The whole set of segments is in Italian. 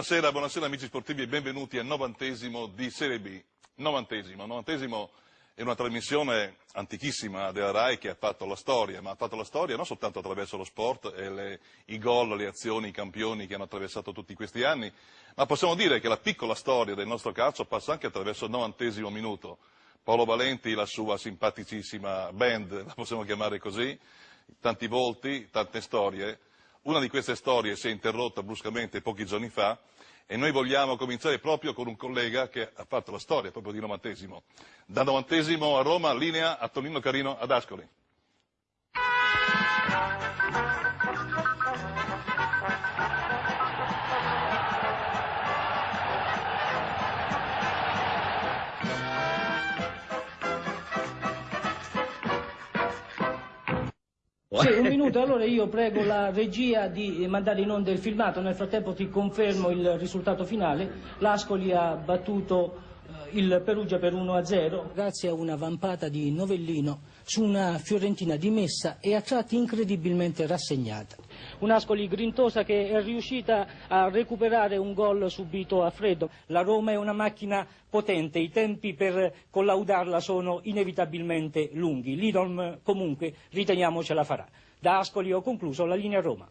Buonasera, buonasera amici sportivi e benvenuti al novantesimo di Serie B. Novantesimo, novantesimo è una trasmissione antichissima della RAI che ha fatto la storia, ma ha fatto la storia non soltanto attraverso lo sport e le, i gol, le azioni, i campioni che hanno attraversato tutti questi anni, ma possiamo dire che la piccola storia del nostro calcio passa anche attraverso il novantesimo minuto. Paolo Valenti, la sua simpaticissima band, la possiamo chiamare così, tanti volti, tante storie, una di queste storie si è interrotta bruscamente pochi giorni fa e noi vogliamo cominciare proprio con un collega che ha fatto la storia proprio di novantesimo. Da novantesimo a Roma, linea a Tonino Carino ad Ascoli. Sì, un minuto, allora io prego la regia di mandare in onda il filmato, nel frattempo ti confermo il risultato finale, l'Ascoli ha battuto eh, il Perugia per 1-0 grazie a una vampata di Novellino su una Fiorentina dimessa e a tratti incredibilmente rassegnata. Un'Ascoli grintosa che è riuscita a recuperare un gol subito a freddo. La Roma è una macchina potente, i tempi per collaudarla sono inevitabilmente lunghi. L'Idolm comunque riteniamo ce la farà. Da Ascoli ho concluso la linea Roma.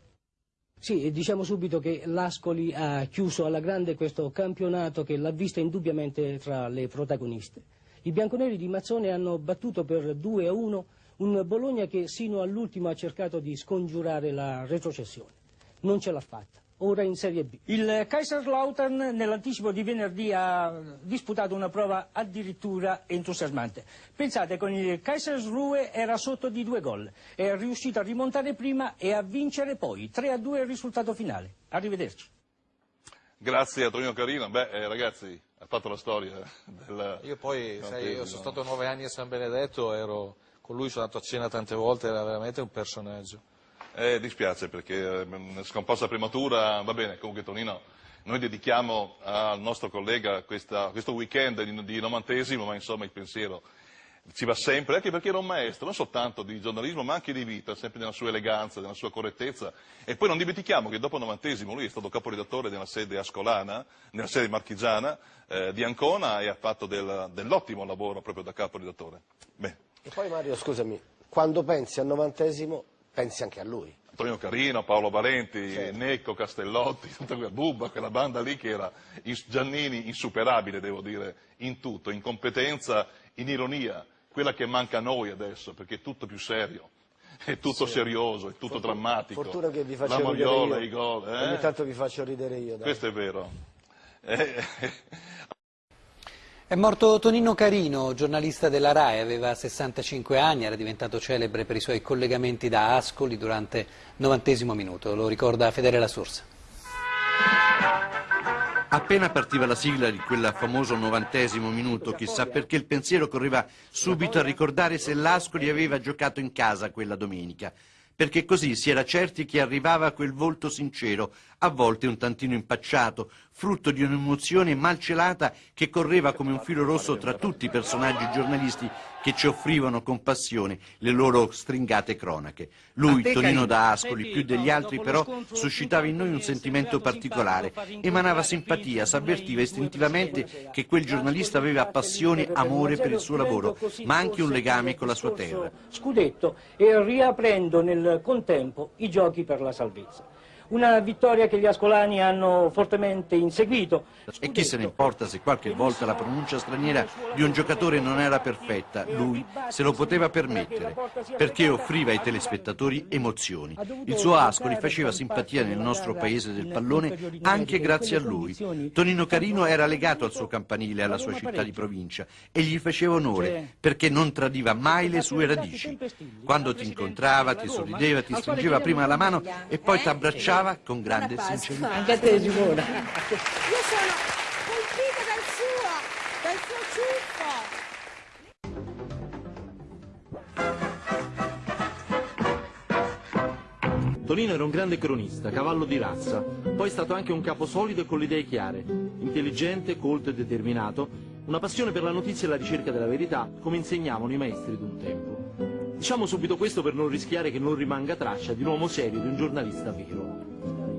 Sì, diciamo subito che l'Ascoli ha chiuso alla grande questo campionato che l'ha vista indubbiamente tra le protagoniste. I bianconeri di Mazzone hanno battuto per 2 a 1 un Bologna che sino all'ultimo ha cercato di scongiurare la retrocessione. Non ce l'ha fatta. Ora in Serie B. Il Kaiserslautern nell'anticipo di venerdì ha disputato una prova addirittura entusiasmante. Pensate, con il Kaisersruhe era sotto di due gol. È riuscito a rimontare prima e a vincere poi. 3 a 2 il risultato finale. Arrivederci. Grazie a Tonino Carino. Beh, eh, ragazzi, ha fatto la storia del... Io poi, sai, io sono stato nove anni a San Benedetto, ero con lui sono andato a cena tante volte, era veramente un personaggio. Eh, dispiace perché eh, scomparsa prematura, va bene, comunque Tonino, noi dedichiamo al nostro collega questa, questo weekend di, di novantesimo, ma insomma il pensiero ci va sempre, anche perché era un maestro, non soltanto di giornalismo, ma anche di vita, sempre nella sua eleganza, nella sua correttezza. E poi non dimentichiamo che dopo il novantesimo lui è stato caporedattore nella sede ascolana, nella sede marchigiana eh, di Ancona e ha fatto del, dell'ottimo lavoro proprio da caporedattore. E poi Mario, scusami, quando pensi al novantesimo, pensi anche a lui. Antonio Carino, Paolo Valenti, certo. Necco, Castellotti, tutta quella Bubba, quella banda lì che era Giannini insuperabile, devo dire, in tutto, in competenza, in ironia, quella che manca a noi adesso, perché è tutto più serio, è tutto sì. serioso, è tutto fortuna, drammatico. Fortuna che vi faccio La mogliola e i gol. Eh? Ogni tanto vi faccio ridere io. Dai. Questo è vero. Eh, è morto Tonino Carino, giornalista della RAI, aveva 65 anni, era diventato celebre per i suoi collegamenti da Ascoli durante il novantesimo minuto, lo ricorda Fedele La Sorsa. Appena partiva la sigla di quel famoso novantesimo minuto, chissà perché il pensiero correva subito a ricordare se l'Ascoli aveva giocato in casa quella domenica perché così si era certi che arrivava quel volto sincero, a volte un tantino impacciato, frutto di un'emozione malcelata che correva come un filo rosso tra tutti i personaggi giornalisti che ci offrivano con passione le loro stringate cronache. Lui, Tonino da Ascoli, più degli altri però, suscitava in noi un sentimento particolare, emanava simpatia, s'avvertiva istintivamente che quel giornalista aveva passione, amore per il suo lavoro, ma anche un legame con la sua terra. Scudetto e riaprendo nel contempo i giochi per la salvezza. Una vittoria che gli ascolani hanno fortemente inseguito. E chi se ne importa se qualche volta la pronuncia straniera di un giocatore non era perfetta, lui se lo poteva permettere, perché offriva ai telespettatori emozioni. Il suo Ascoli faceva simpatia nel nostro paese del pallone anche grazie a lui. Tonino Carino era legato al suo campanile, alla sua città di provincia e gli faceva onore perché non tradiva mai le sue radici. Quando ti incontrava, ti sorrideva, ti stringeva prima la mano e poi ti abbracciava ascoltava con grande sincerità. Anche a te Simona. Io sono colpita dal suo, dal suo ciuffo. Tonino era un grande cronista, cavallo di razza, poi è stato anche un capo solido e con le idee chiare, intelligente, colto e determinato, una passione per la notizia e la ricerca della verità, come insegnavano i maestri d'un tempo. Diciamo subito questo per non rischiare che non rimanga traccia di un uomo serio, di un giornalista vero.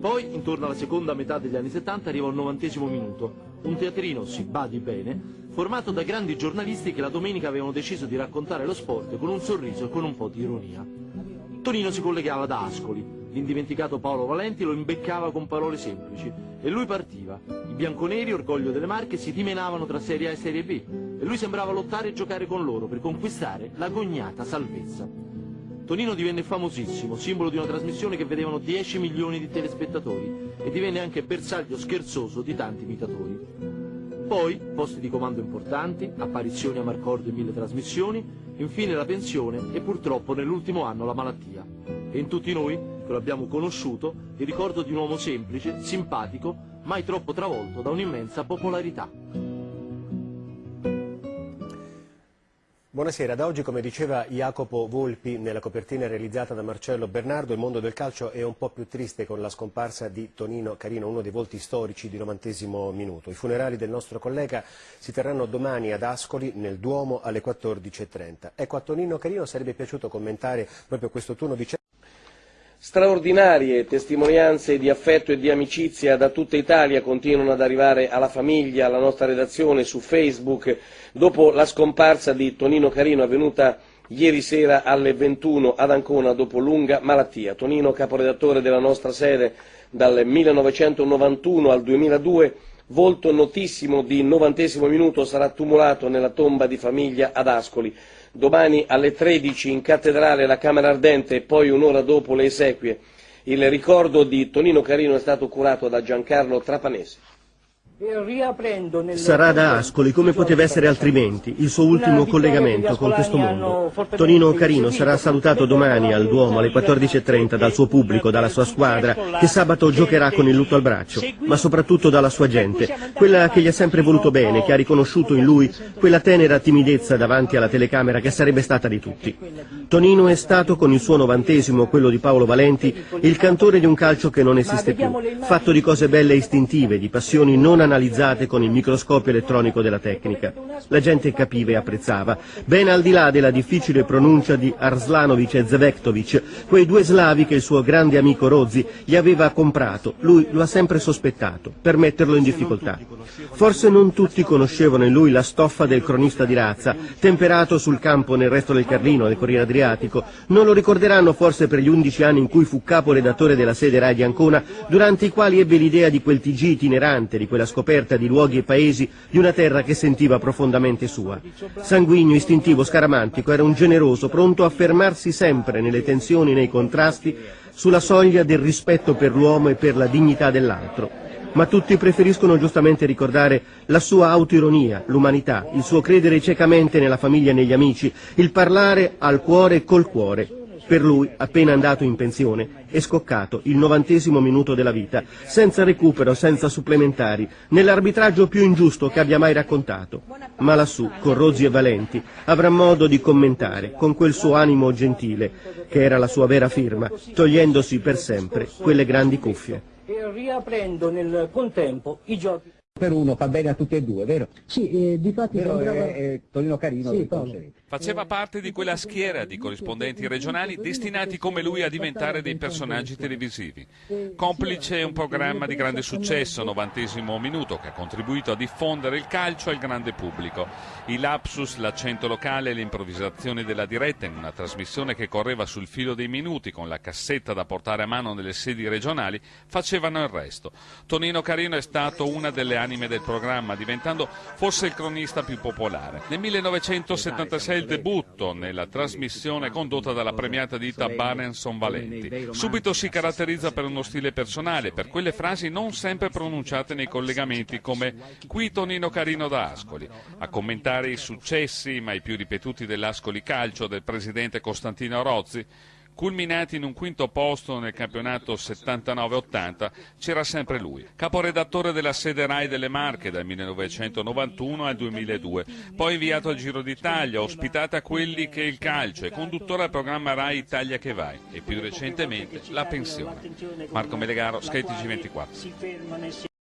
Poi, intorno alla seconda metà degli anni 70, arriva il novantesimo minuto, un teatrino, si badi bene, formato da grandi giornalisti che la domenica avevano deciso di raccontare lo sport con un sorriso e con un po' di ironia. Tonino si collegava da Ascoli, l'indimenticato Paolo Valenti lo imbeccava con parole semplici e lui partiva. I bianconeri, orgoglio delle Marche, si dimenavano tra Serie A e Serie B e lui sembrava lottare e giocare con loro per conquistare la gognata salvezza. Tonino divenne famosissimo, simbolo di una trasmissione che vedevano 10 milioni di telespettatori e divenne anche bersaglio scherzoso di tanti imitatori. Poi posti di comando importanti, apparizioni a Marcordo in mille trasmissioni, infine la pensione e purtroppo nell'ultimo anno la malattia. E in tutti noi, che lo abbiamo conosciuto, il ricordo di un uomo semplice, simpatico, mai troppo travolto da un'immensa popolarità. Buonasera, da oggi come diceva Jacopo Volpi nella copertina realizzata da Marcello Bernardo il mondo del calcio è un po' più triste con la scomparsa di Tonino Carino, uno dei volti storici di novantesimo minuto. I funerali del nostro collega si terranno domani ad Ascoli nel Duomo alle 14.30. Ecco a Tonino Carino sarebbe piaciuto commentare proprio questo turno di Straordinarie testimonianze di affetto e di amicizia da tutta Italia continuano ad arrivare alla famiglia, alla nostra redazione, su Facebook, dopo la scomparsa di Tonino Carino avvenuta ieri sera alle 21 ad Ancona dopo lunga malattia. Tonino, caporedattore della nostra sede dal 1991 al 2002, volto notissimo di novantesimo minuto, sarà tumulato nella tomba di famiglia ad Ascoli domani alle 13 in cattedrale la Camera Ardente e poi un'ora dopo le esequie. Il ricordo di Tonino Carino è stato curato da Giancarlo Trapanese. Sarà da Ascoli, come poteva essere altrimenti, il suo ultimo collegamento con questo mondo. Tonino Carino sarà salutato domani al Duomo alle 14.30 dal suo pubblico, dalla sua squadra, che sabato giocherà con il lutto al braccio, ma soprattutto dalla sua gente, quella che gli ha sempre voluto bene, che ha riconosciuto in lui quella tenera timidezza davanti alla telecamera che sarebbe stata di tutti. Tonino è stato, con il suo novantesimo, quello di Paolo Valenti, il cantore di un calcio che non esiste più, fatto di cose belle e istintive, di passioni non analizzate con il microscopio elettronico della tecnica. La gente capiva e apprezzava, ben al di là della difficile pronuncia di Arslanovic e Zvektovic, quei due slavi che il suo grande amico Rozzi gli aveva comprato, lui lo ha sempre sospettato, per metterlo in difficoltà. Forse non tutti conoscevano in lui la stoffa del cronista di razza, temperato sul campo nel resto del Carlino, del Corriere Adriatico, non lo ricorderanno forse per gli undici anni in cui fu capo redattore della sede Rai di Ancona, durante i quali ebbe l'idea di quel TG itinerante, di quella scoperta di luoghi e paesi di una terra che sentiva profondamente sua. Sanguigno, istintivo, scaramantico, era un generoso, pronto a fermarsi sempre nelle tensioni, nei contrasti, sulla soglia del rispetto per l'uomo e per la dignità dell'altro. Ma tutti preferiscono giustamente ricordare la sua autoironia, l'umanità, il suo credere ciecamente nella famiglia e negli amici, il parlare al cuore e col cuore. Per lui, appena andato in pensione, è scoccato il novantesimo minuto della vita, senza recupero, senza supplementari, nell'arbitraggio più ingiusto che abbia mai raccontato. Ma lassù, con Rozzi e Valenti, avrà modo di commentare, con quel suo animo gentile, che era la sua vera firma, togliendosi per sempre quelle grandi cuffie. E riaprendo nel contempo i giochi. Per uno fa bene a tutti e due, vero? Sì, eh, di fatti sembrava... è, è Tonino Carino Sì. Faceva parte di quella schiera di corrispondenti regionali destinati come lui a diventare dei personaggi televisivi. Complice un programma di grande successo, novantesimo minuto, che ha contribuito a diffondere il calcio al grande pubblico. I lapsus, l'accento locale e le improvvisazioni della diretta in una trasmissione che correva sul filo dei minuti con la cassetta da portare a mano nelle sedi regionali facevano il resto. Tonino Carino è stato una delle anime del programma, diventando forse il cronista più popolare. Nel 1976 il debutto nella trasmissione condotta dalla premiata ditta Barenson Valenti. Subito si caratterizza per uno stile personale, per quelle frasi non sempre pronunciate nei collegamenti come qui Tonino Carino da Ascoli, a commentare i successi mai più ripetuti dell'Ascoli Calcio del presidente Costantino Rozzi, culminati in un quinto posto nel campionato 79-80, c'era sempre lui, caporedattore della sede RAI delle Marche dal 1991 al 2002, poi inviato al Giro d'Italia, ospitato a quelli che il calcio e conduttore al programma RAI Italia che vai e più recentemente la pensione. Marco Melegaro, Sky TG24.